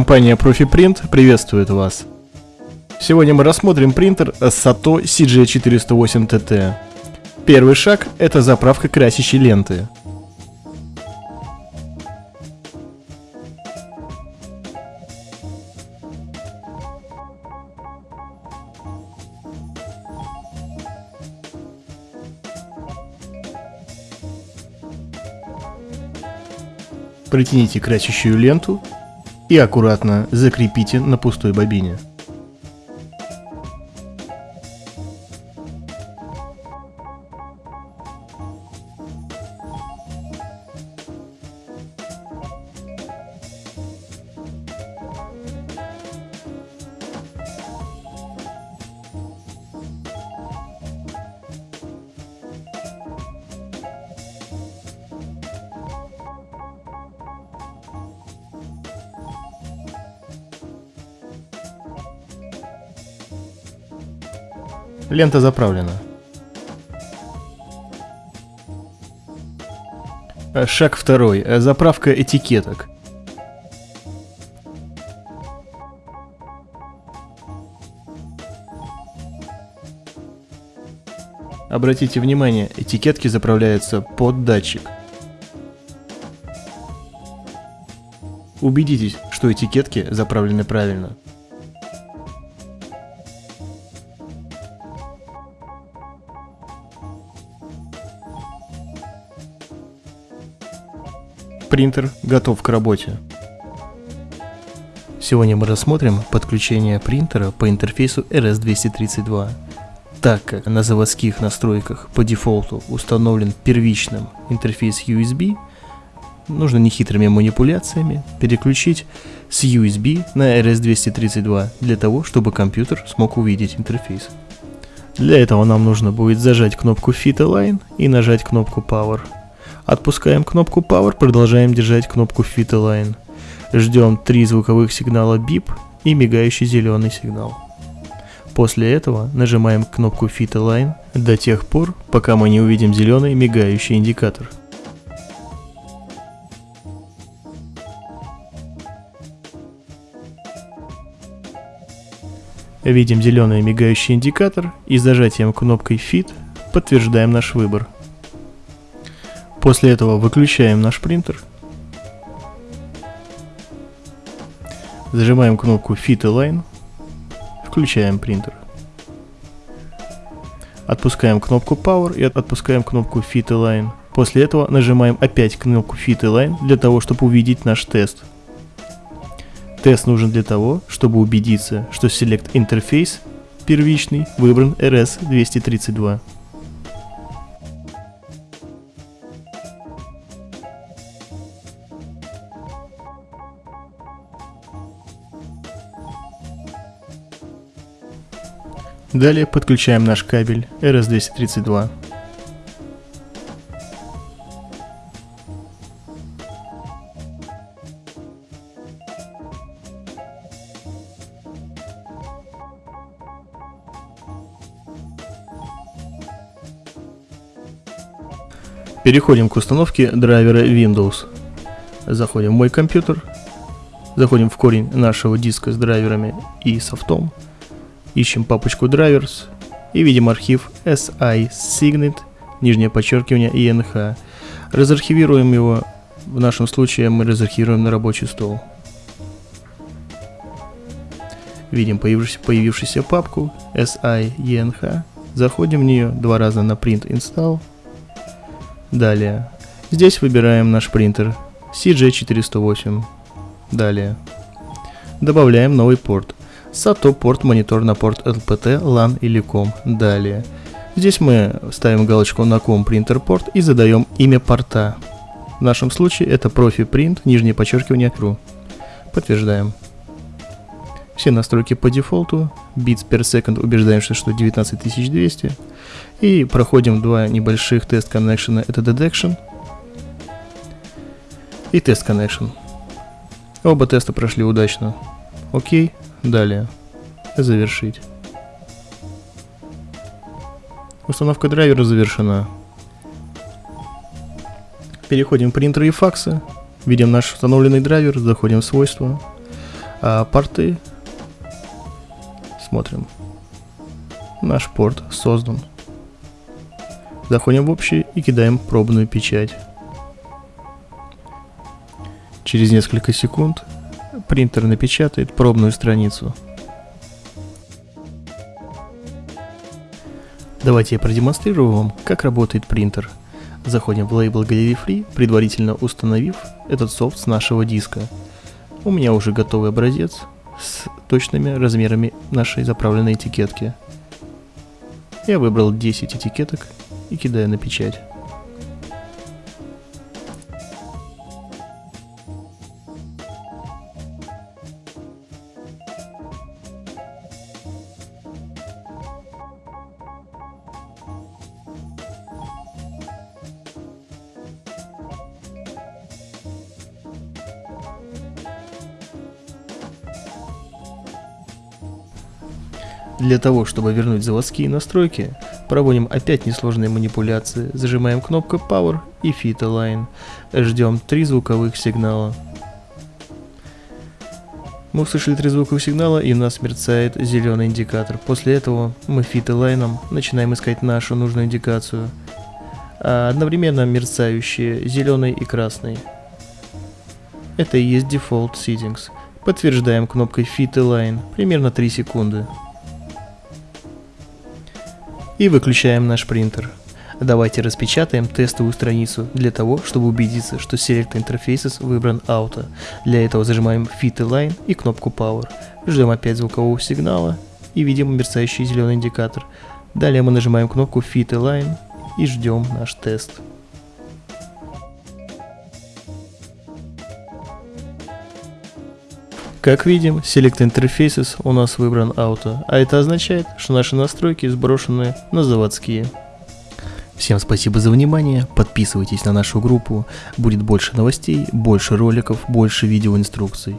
Компания ProfiPrint приветствует вас. Сегодня мы рассмотрим принтер Sato CG408TT. Первый шаг – это заправка красящей ленты. Протяните красящую ленту и аккуратно закрепите на пустой бобине. Лента заправлена. Э, шаг второй. Э, заправка этикеток. Обратите внимание, этикетки заправляются под датчик. Убедитесь, что этикетки заправлены правильно. Принтер готов к работе. Сегодня мы рассмотрим подключение принтера по интерфейсу RS-232. Так как на заводских настройках по дефолту установлен первичным интерфейс USB, нужно нехитрыми манипуляциями переключить с USB на RS-232 для того, чтобы компьютер смог увидеть интерфейс. Для этого нам нужно будет зажать кнопку Fit Align и нажать кнопку Power. Отпускаем кнопку Power, продолжаем держать кнопку Fit Align. Ждем три звуковых сигнала Beep и мигающий зеленый сигнал. После этого нажимаем кнопку Fit Align до тех пор, пока мы не увидим зеленый мигающий индикатор. Видим зеленый мигающий индикатор и с зажатием кнопкой Fit подтверждаем наш выбор. После этого выключаем наш принтер. Зажимаем кнопку Fit Align. Включаем принтер. Отпускаем кнопку Power и отпускаем кнопку Fit Align. После этого нажимаем опять кнопку Fit Align для того, чтобы увидеть наш тест. Тест нужен для того, чтобы убедиться, что Select Interface первичный выбран RS-232. Далее подключаем наш кабель RS-232. Переходим к установке драйвера Windows. Заходим в мой компьютер, заходим в корень нашего диска с драйверами и софтом, Ищем папочку drivers и видим архив si-signet, нижнее подчеркивание inh. Разархивируем его, в нашем случае мы разархивируем на рабочий стол. Видим появившуюся, появившуюся папку si-eng. Заходим в нее два раза на print install. Далее. Здесь выбираем наш принтер CG408. Далее. Добавляем новый порт. SATO порт монитор на порт LPT, LAN или COM. Далее. Здесь мы ставим галочку на COM принтер порт и задаем имя порта. В нашем случае это профи print, нижнее подчеркивание true. Подтверждаем. Все настройки по дефолту. Bits per second убеждаемся, что 19200. И проходим два небольших тест коннекшена. Это detection и тест connection. Оба теста прошли удачно. Окей. Далее. Завершить. Установка драйвера завершена. Переходим в принтеры и факсы. Видим наш установленный драйвер, заходим в свойства. А порты смотрим. Наш порт создан. Заходим в общий и кидаем пробную печать. Через несколько секунд принтер напечатает пробную страницу. Давайте я продемонстрирую вам, как работает принтер. Заходим в лейбл Gallery Free, предварительно установив этот софт с нашего диска. У меня уже готовый образец с точными размерами нашей заправленной этикетки. Я выбрал 10 этикеток и кидаю на печать. Для того, чтобы вернуть заводские настройки, проводим опять несложные манипуляции, зажимаем кнопку Power и Fit Align, ждем три звуковых сигнала. Мы услышали три звуковых сигнала и у нас мерцает зеленый индикатор. После этого мы Fit Align начинаем искать нашу нужную индикацию, а одновременно мерцающие зеленый и красный. Это и есть Default Settings. Подтверждаем кнопкой Fit Align примерно 3 секунды и выключаем наш принтер. Давайте распечатаем тестовую страницу для того, чтобы убедиться, что Select Interfaces выбран Auto. Для этого зажимаем Fit Align и кнопку Power. Ждем опять звукового сигнала и видим мерцающий зеленый индикатор. Далее мы нажимаем кнопку Fit Align и ждем наш тест. Как видим, Select Interfaces у нас выбран Auto, а это означает, что наши настройки сброшены на заводские. Всем спасибо за внимание, подписывайтесь на нашу группу, будет больше новостей, больше роликов, больше видеоинструкций.